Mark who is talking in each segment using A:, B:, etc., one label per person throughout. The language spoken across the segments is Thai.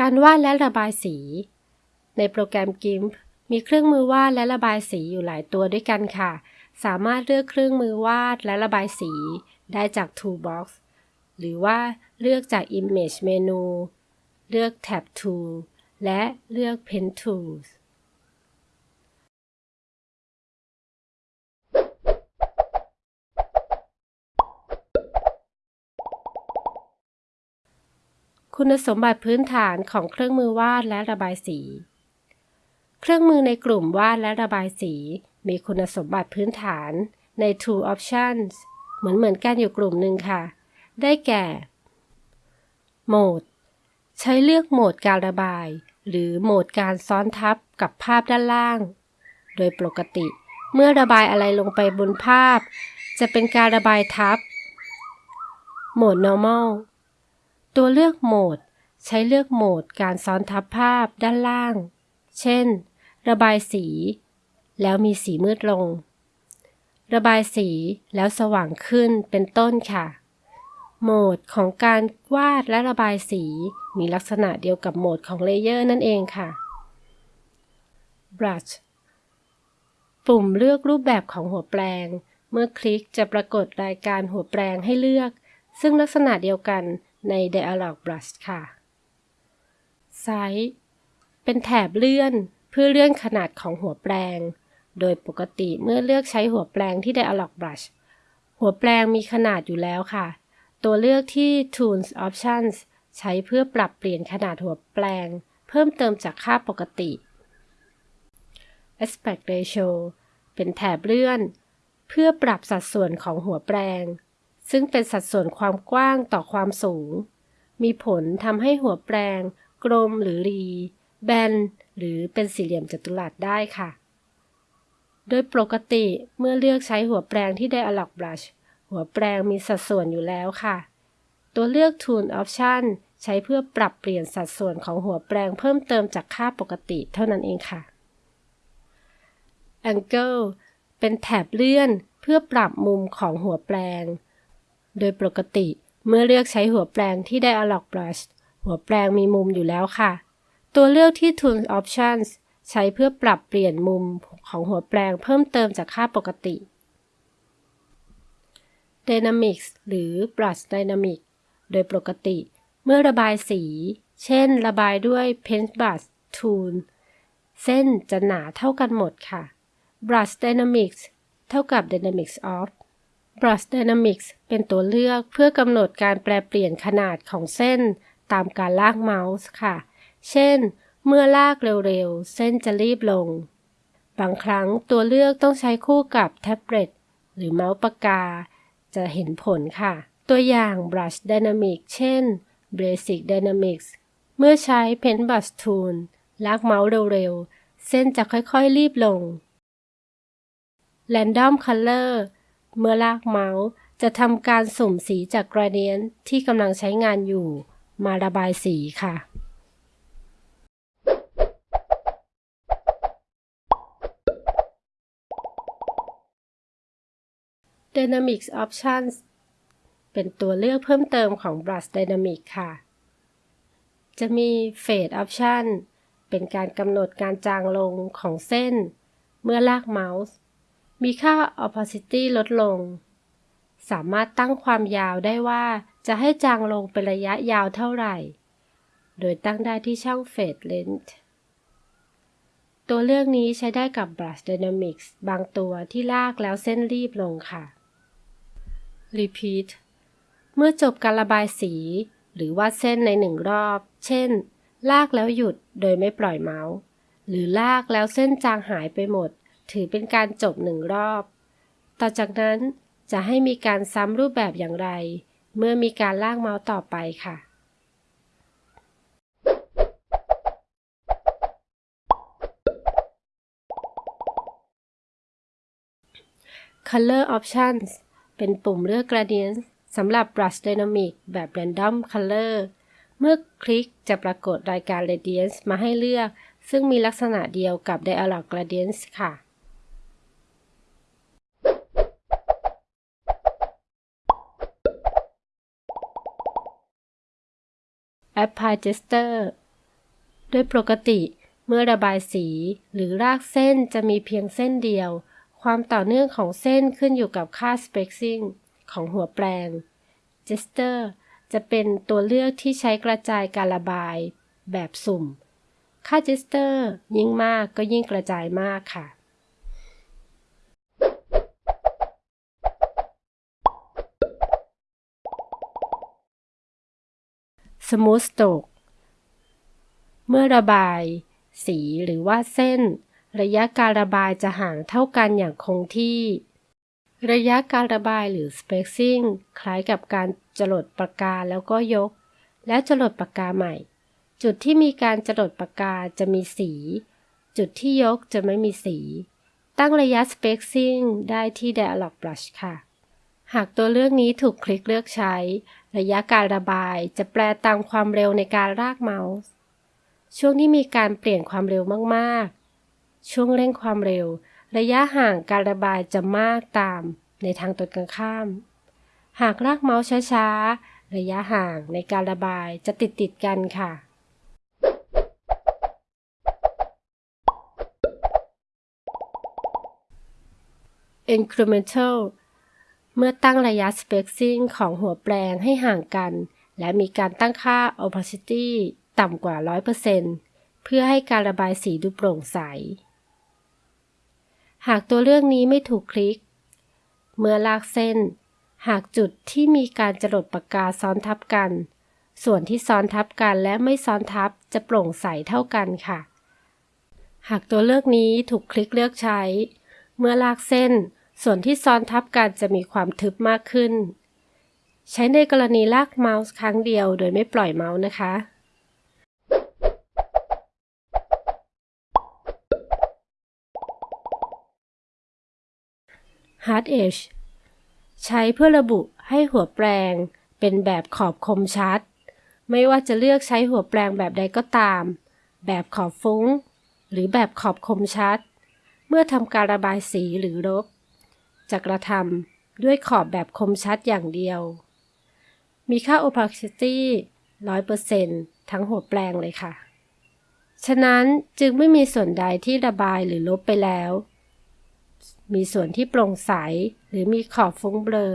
A: การวาดและระบายสี ในโปรแกรม GIMP มีเครื่องมือวาดและระบายสีอยู่หลายตัวด้วยกันค่ะ สามารถเลือกเครื่องมือวาดและระบายสี ได้จาก Toolbox หรือว่าเลือกจาก Image เมนูเลือก Tab Tool และเลือก Pen Tools คุณสมบัติพื้นฐานของเครื่องมือวาดและระบายสี เครื่องมือในกลุ่มวาดและระบายสี มีคุณสมบัติพื้นฐานใน Tool Options เหมือนเหมือนกันอยู่กลุ่มหนึ่งค่ะ ได้แก่ โหมด ใช้เลือกโหมดการระบาย หรือโหมดการซ้อนทับกับภาพด้านล่าง โดยปกติเมื่อระบายอะไรลงไปบนภาพ จะเป็นการระบายทับ โหมด normal ตัวเลือกโหมด ใช้เลือกโหมดการซ้อนทับภาพด้านล่าง เช่น ระบายสี แล้วมีสีมืดลง ระบายสีแล้วสว่างขึ้นเป็นต้นค่ะ โหมดของการวาดและระบายสีมีลักษณะเดียวกับโหมดของเลเยอร์นั่นเองค่ะ brush ปุ่มเลือกรูปแบบของหัวแปลง เมื่อคลิกจะปรากฏรายการหัวแปลงให้เลือก ซึ่งลักษณะเดียวกัน ใน Dialog Brush ค่ะ Size เป็นแถบเลื่อนเพื่อเลื่อนขนาดของหัวแปลง โดยปกติเมื่อเลือกใช้หัวแปลงที่ Dialog Brush หัวแปลงมีขนาดอยู่แล้วค่ะ ตัวเลือกที่ Tools Options ใช้เพื่อปรับเปลี่ยนขนาดหัวแปลง เพิ่มเติมจากค่าปกติ Aspect Ratio เป็นแถบเลื่อน เพื่อปรับสัดส่วนของหัวแปลง ซึ่งเป็นสัดส่วนความกว้างต่อความสูง มีผลทำให้หัวแปลง กลมหรือรี แบน หรือเป็นสี่เหลี่ยมจัตุรัสได้ค่ะ โดยปกติเมื่อเลือกใช้หัวแปลงที่ Dialog Brush หัวแปลงมีสัดส่วนอยู่แล้วค่ะ ตัวเลือก Tool Option ใช้เพื่อปรับเปลี่ยนสัดส่วนของหัวแปลงเพิ่มเติมจากค่าปกติเท่านั้นเองค่ะ Angle เป็นแถบเลื่อนเพื่อปรับมุมของหัวแปลง โดยปกติ เมื่อเลือกใช้หัวแปลงที่ Dialog Brush หัวแปลงมีมุมอยู่แล้วค่ะ ตัวเลือกที่ Tool Options ใช้เพื่อปรับเปลี่ยนมุมของหัวแปลงเพิ่มเติมจากค่าปกติ Dynamics หรือ Brush Dynamic โดยปกติ เมื่อระบายสี เช่น ระบายด้วย Paintbrush Tool เส้นจะหนาเท่ากันหมดค่ะ Brush Dynamics เท่ากับ Dynamics of Brush Dynamics เป็นตัวเลือกเพื่อกำหนดการแปลเปลี่ยนขนาดของเส้น ตามการลากเมาส์ค่ะ เช่น เมื่อลากเร็วๆ เส้นจะรีบลง บางครั้งตัวเลือกต้องใช้คู่กับแท็บเล็ตหรือเมาส์ปากกา จะเห็นผลค่ะ ตัวอย่าง Brush Dynamics เช่น Basic Dynamics เมื่อใช้ Pen Brush Tool ลากเมาส์เร็วๆ เส้นจะค่อยๆ รีบลง Random Color เมื่อลากเมาส์จะทำการสุ่มสีจากกราเดียนที่กำลังใช้งานอยู่ มาระบายสีค่ะ Dynamics Options เป็นตัวเลือกเพิ่มเติมของ Brush Dynamic ค่ะ จะมี Fade Option เป็นการกำหนดการจางลงของเส้น เมื่อลากเมาส์ มีค่า opacity ลดลง สามารถตั้งความยาวได้ว่าจะให้จางลงเป็นระยะยาวเท่าไหร่ โดยตั้งได้ที่ช่อง fade length ตัวเลือกนี้ใช้ได้กับ brush dynamics บางตัวที่ลากแล้วเส้นรีบลงค่ะ repeat เมื่อจบการระบายสี หรือวาดเส้นในหนึ่งรอบ เช่น ลากแล้วหยุดโดยไม่ปล่อยเมาส์ หรือลากแล้วเส้นจางหายไปหมด ถือเป็นการจบหนึ่งรอบ ต่อจากนั้นจะให้มีการซ้ำรูปแบบอย่างไร เมื่อมีการลากเมาส์ต่อไปค่ะ Color Options เป็นปุ่มเลือก Gradient สำหรับ Brush Dynamic แบบ Random Color เมื่อคลิกจะปรากฏรายการ Radiance มาให้เลือก ซึ่งมีลักษณะเดียวกับ Dialog Gradients ค่ะ Apply Gesture โดยปกติเมื่อระบายสีหรือรากเส้นจะมีเพียงเส้นเดียว ความต่อเนื่องของเส้นขึ้นอยู่กับค่า spacing ของหัวแปลง Jester จะเป็นตัวเลือกที่ใช้กระจายการระบายแบบสุ่ม ค่า Jester ยิ่งมากก็ยิ่งกระจายมากค่ะ Smooth Stroke เมื่อระบาย สีหรือว่าเส้น ระยะการระบายจะห่างเท่ากันอย่างคงที่ ระยะการระบายหรือ spacing คล้ายกับการจรดปากกาแล้วก็ยก และจรดปากกาใหม่ จุดที่มีการจรดปากกาจะมีสี จุดที่ยกจะไม่มีสี ตั้งระยะ spacing ได้ที่ Dialog Brush ค่ะ หากตัวเลือกนี้ถูกคลิกเลือกใช้ ระยะการระบายจะแปลตามความเร็วในการลากเมาส์ ช่วงที่มีการเปลี่ยนความเร็วมากๆ ช่วงเร่งความเร็ว ระยะห่างการระบายจะมากตามในทางตรงกันข้าม หากลากเมาส์ช้าๆ ระยะห่างในการระบายจะติดติดๆกันค่ะ incremental เมื่อตั้งระยะ spacing ของหัวแปลงให้ห่างกัน และมีการตั้งค่า opacity ต่ำกว่า 100%เพื่อให้การระบายสีดูโปร่งใส หากตัวเลือกนี้ไม่ถูกคลิก เมื่อลากเส้น หากจุดที่มีการจรดปากกาซ้อนทับกัน ส่วนที่ซ้อนทับกันและไม่ซ้อนทับจะโปร่งใสเท่ากันค่ะ หากตัวเลือกนี้ถูกคลิกเลือกใช้ เมื่อลากเส้น ส่วนที่ซ้อนทับกันจะมีความทึบมากขึ้น ใช้ในกรณีลากเมาส์ครั้งเดียวโดยไม่ปล่อยเมาส์นะคะ Hard Edge ใช้เพื่อระบุให้หัวแปลงเป็นแบบขอบคมชัด ไม่ว่าจะเลือกใช้หัวแปลงแบบใดก็ตาม แบบขอบฟุ้ง หรือแบบขอบคมชัด เมื่อทำการระบายสีหรือลบ จะกระทำด้วยขอบแบบคมชัดอย่างเดียว มีค่า opacity 100%ทั้งหัวแปลงเลยค่ะ ฉะนั้นจึงไม่มีส่วนใดที่ระบายหรือลบไปแล้ว มีส่วนที่โปร่งใสหรือมีขอบฟุ้งเบลอ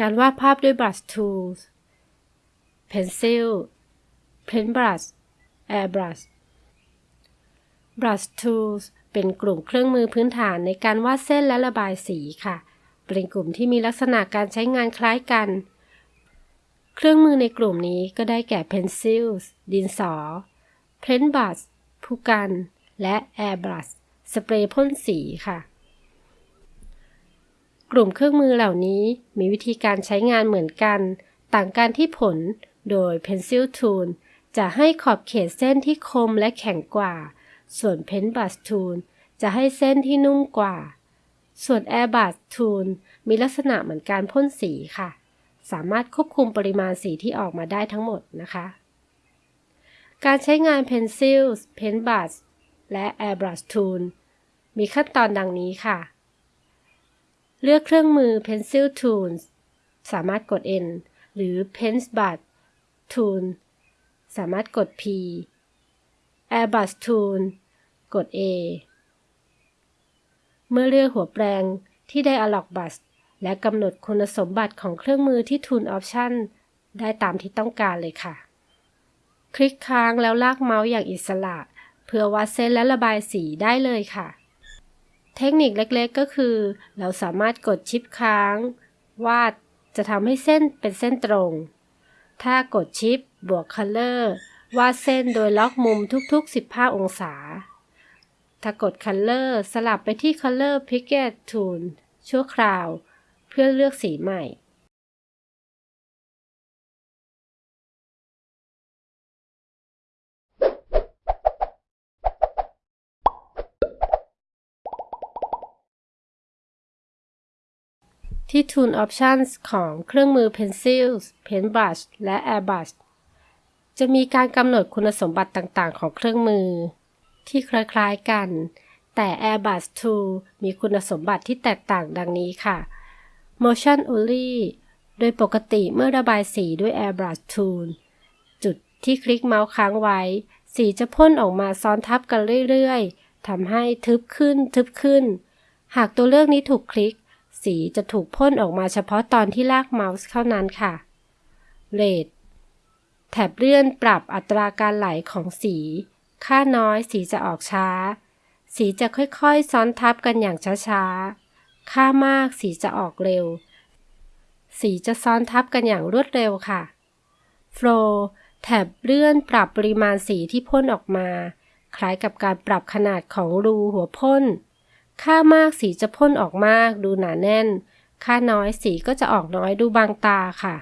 A: การวาดภาพด้วย brush tools pencil paintbrush airbrush brush tools เป็นกลุ่มเครื่องมือพื้นฐานในการวาดเส้นและระบายสีค่ะ เป็นกลุ่มที่มีลักษณะการใช้งานคล้ายกัน เครื่องมือในกลุ่มนี้ก็ได้แก่ pencil ดินสอ paintbrush ผู้กัน และ airbrush สเปรย์พ่นสีค่ะ กลุ่มเครื่องมือเหล่านี้มีวิธีการใช้งานเหมือนกัน ต่างกันที่ผลโดย Pencil Tool จะให้ขอบเขตเส้นที่คมและแข็งกว่า ส่วน Paintbrush Tool จะให้เส้นที่นุ่มกว่า ส่วน Airbrush Tool มีลักษณะเหมือนการพ่นสีค่ะ สามารถควบคุมปริมาณสีที่ออกมาได้ทั้งหมดนะคะ การใช้งาน Pencil Paintbrush และ Airbrush Tool มีขั้นตอนดังนี้ค่ะ เลือกเครื่องมือ Pencil Tools สามารถกด N หรือ Paintbrush Tool สามารถกด P Airbrush Tool กด A เมื่อเลือกหัวแปลงที่ Dialog Brush และกำหนดคุณสมบัติของเครื่องมือที่ Tool Option ได้ตามที่ต้องการเลยค่ะ คลิกค้างแล้วลากเมาส์อย่างอิสระ เพื่อวาดเส้นและระบายสีได้เลยค่ะ เทคนิคเล็กๆก็คือ เราสามารถกดชิปค้าง วาดจะทำให้เส้นเป็นเส้นตรง ถ้ากดชิป บวก Color วาดเส้นโดยล็อกมุมทุกๆ 15 องศา ถ้ากด Color สลับไปที่ Color Picket Tool ชั่วคราว เพื่อเลือกสีใหม่ ที่ Tool Options ของเครื่องมือ Pencils Paintbrush และ Airbrush จะมีการกำหนดคุณสมบัติต่างๆ ของเครื่องมือ ที่คล้ายๆกัน แต่ Airbrush Tool มีคุณสมบัติที่แตกต่างดังนี้ค่ะ Motion Only โดยปกติเมื่อระบายสีด้วย Airbrush Tool จุดที่คลิกเมาส์ค้างไว้ สีจะพ่นออกมาซ้อนทับกันเรื่อยๆทำให้ทึบขึ้นทึบขึ้น หากตัวเลือกนี้ถูกคลิก สีจะถูกพ่นออกมาเฉพาะตอนที่ลากเมาส์เท่านั้นค่ะ Red แถบเลื่อนปรับอัตราการไหลของสี ค่าน้อยสีจะออกช้า สีจะค่อยๆ ซ้อนทับกันอย่างช้าๆ ค่ามากสีจะออกเร็ว สีจะซ้อนทับกันอย่างรวดเร็วค่ะ Flow แถบเลื่อนปรับปริมาณสีที่พ่นออกมา คล้ายกับการปรับขนาดของรูหัวพ่น ค่ามากสีจะพ่นออกมากดูหนาแน่น ค่าน้อยสีก็จะออกน้อยดูบางตาค่ะ